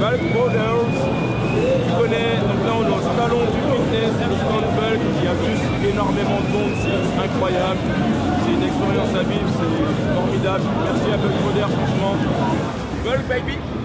Bulk Models, tu connais, donc là on est au salon du fitness du stand Bulk, il y a juste énormément de monde, c'est incroyable, c'est une expérience à vivre, c'est formidable, merci à Bulk Models franchement. Bulk baby.